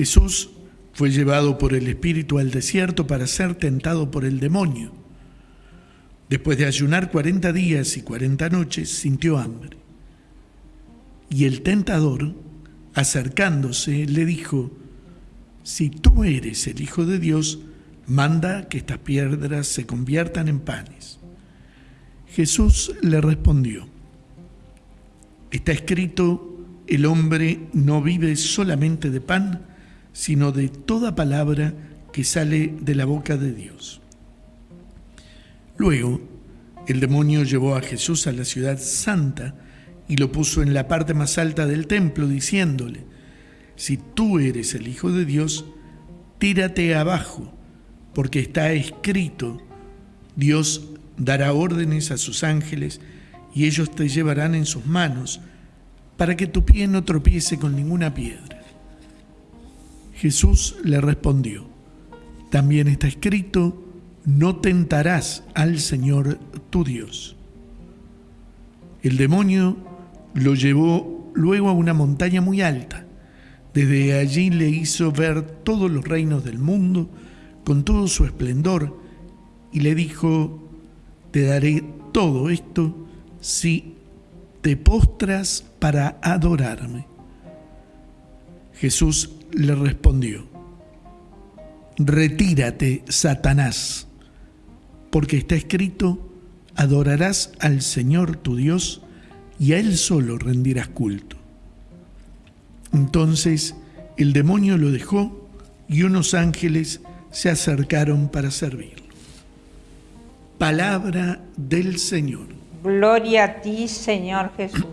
Jesús fue llevado por el Espíritu al desierto para ser tentado por el demonio. Después de ayunar cuarenta días y cuarenta noches, sintió hambre. Y el tentador, acercándose, le dijo, si tú eres el Hijo de Dios, manda que estas piedras se conviertan en panes. Jesús le respondió, está escrito, el hombre no vive solamente de pan, sino de toda palabra que sale de la boca de Dios. Luego, el demonio llevó a Jesús a la ciudad santa y lo puso en la parte más alta del templo, diciéndole, si tú eres el Hijo de Dios, tírate abajo, porque está escrito, Dios dará órdenes a sus ángeles y ellos te llevarán en sus manos para que tu pie no tropiece con ninguna piedra. Jesús le respondió, también está escrito, no tentarás al Señor tu Dios. El demonio lo llevó luego a una montaña muy alta. Desde allí le hizo ver todos los reinos del mundo con todo su esplendor y le dijo, te daré todo esto si te postras para adorarme. Jesús le respondió, retírate, Satanás, porque está escrito, adorarás al Señor tu Dios y a Él solo rendirás culto. Entonces el demonio lo dejó y unos ángeles se acercaron para servirlo. Palabra del Señor. Gloria a ti, Señor Jesús.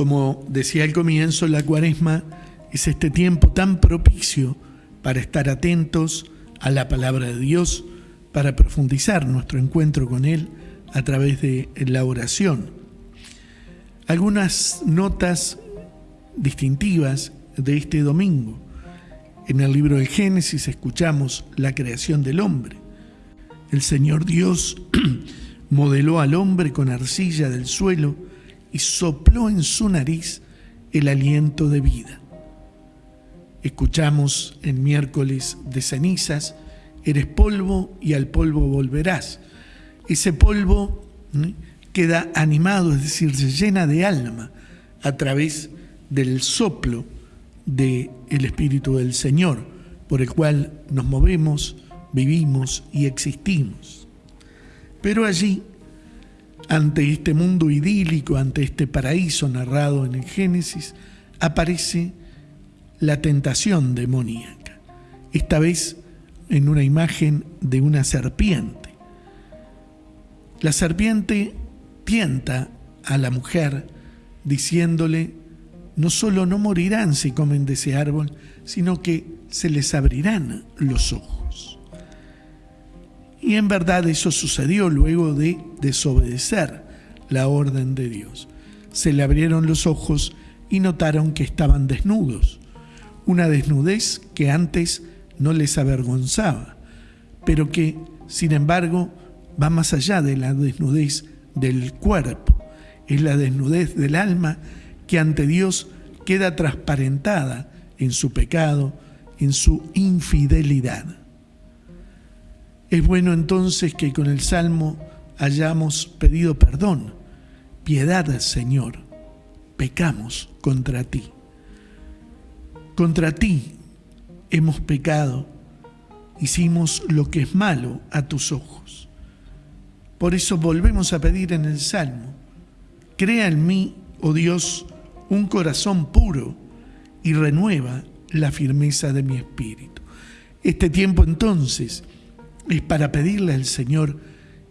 Como decía al comienzo, la cuaresma es este tiempo tan propicio para estar atentos a la palabra de Dios, para profundizar nuestro encuentro con Él a través de la oración. Algunas notas distintivas de este domingo. En el libro de Génesis escuchamos la creación del hombre. El Señor Dios modeló al hombre con arcilla del suelo y sopló en su nariz el aliento de vida. Escuchamos en miércoles de cenizas, eres polvo y al polvo volverás. Ese polvo queda animado, es decir, se llena de alma a través del soplo del el Espíritu del Señor, por el cual nos movemos, vivimos y existimos. Pero allí, ante este mundo idílico, ante este paraíso narrado en el Génesis, aparece la tentación demoníaca, esta vez en una imagen de una serpiente. La serpiente tienta a la mujer diciéndole, no solo no morirán si comen de ese árbol, sino que se les abrirán los ojos. Y en verdad eso sucedió luego de desobedecer la orden de Dios. Se le abrieron los ojos y notaron que estaban desnudos, una desnudez que antes no les avergonzaba, pero que, sin embargo, va más allá de la desnudez del cuerpo, es la desnudez del alma que ante Dios queda transparentada en su pecado, en su infidelidad. Es bueno entonces que con el Salmo hayamos pedido perdón. Piedad, Señor, pecamos contra ti. Contra ti hemos pecado, hicimos lo que es malo a tus ojos. Por eso volvemos a pedir en el Salmo, crea en mí oh Dios, un corazón puro y renueva la firmeza de mi espíritu. Este tiempo entonces es para pedirle al Señor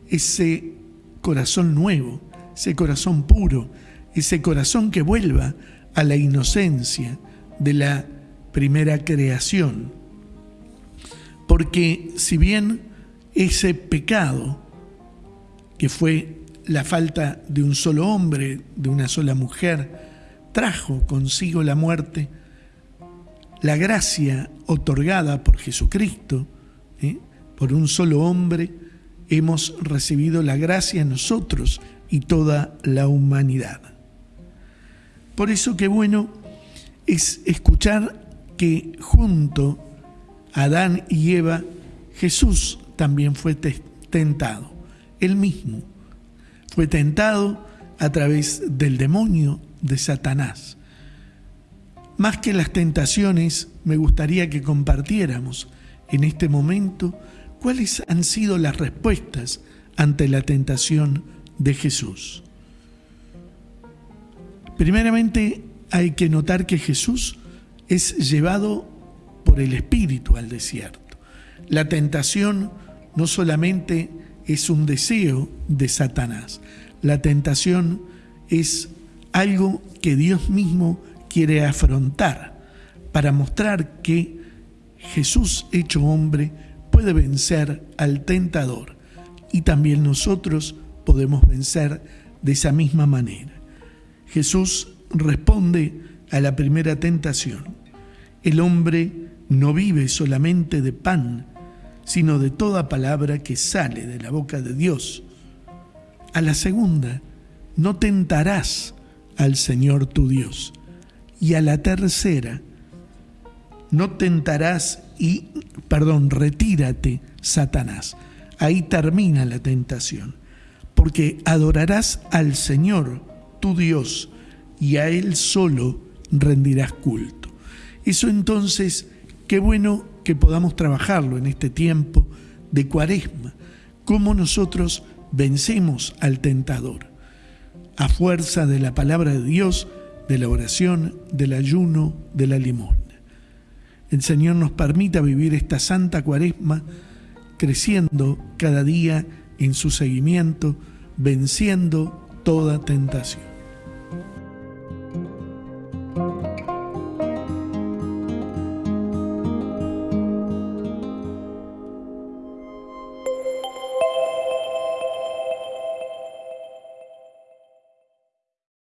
ese corazón nuevo, ese corazón puro, ese corazón que vuelva a la inocencia de la primera creación. Porque si bien ese pecado que fue la falta de un solo hombre, de una sola mujer, trajo consigo la muerte, la gracia otorgada por Jesucristo, ¿eh? Por un solo hombre, hemos recibido la gracia nosotros y toda la humanidad. Por eso qué bueno es escuchar que junto a Adán y Eva, Jesús también fue tentado, él mismo fue tentado a través del demonio de Satanás. Más que las tentaciones, me gustaría que compartiéramos en este momento cuáles han sido las respuestas ante la tentación de Jesús. Primeramente hay que notar que Jesús es llevado por el Espíritu al desierto. La tentación no solamente es un deseo de Satanás, la tentación es algo que Dios mismo quiere afrontar para mostrar que Jesús hecho hombre puede vencer al tentador y también nosotros podemos vencer de esa misma manera. Jesús responde a la primera tentación. El hombre no vive solamente de pan, sino de toda palabra que sale de la boca de Dios. A la segunda, no tentarás al Señor tu Dios. Y a la tercera, no tentarás y, perdón, retírate, Satanás. Ahí termina la tentación, porque adorarás al Señor, tu Dios, y a Él solo rendirás culto. Eso entonces, qué bueno que podamos trabajarlo en este tiempo de cuaresma, cómo nosotros vencemos al tentador, a fuerza de la palabra de Dios, de la oración, del ayuno, de la limosna. El Señor nos permita vivir esta santa cuaresma creciendo cada día en su seguimiento, venciendo toda tentación.